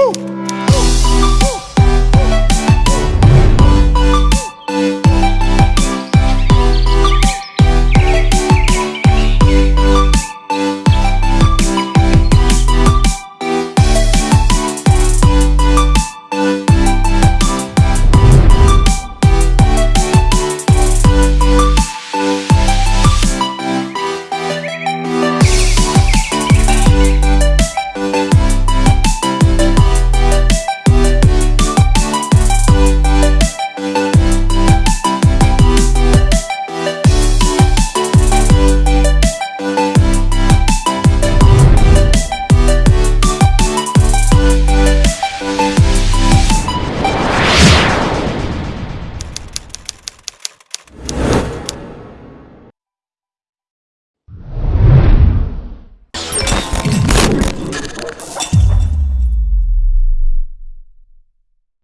Woo!